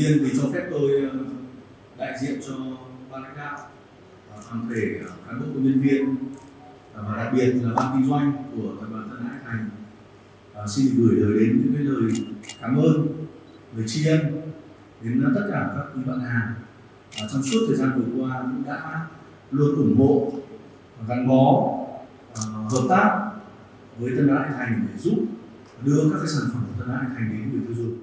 nhiên thì cho phép tôi ờ, đại diện cho ban lãnh đạo và toàn thể ờ, cán bộ công nhân viên và đặc biệt là ban kinh doanh của tập đoàn Tân Hải Thành. À, xin gửi lời đến những cái lời cảm ơn lời tri ân đến tất cả các quý bạn hàng à, trong suốt thời gian vừa qua cũng đã luôn ủng hộ gắn bó hợp tác với Tân Hải Thành để giúp đưa các cái sản phẩm của Tân Hải Thành đến người tiêu dùng.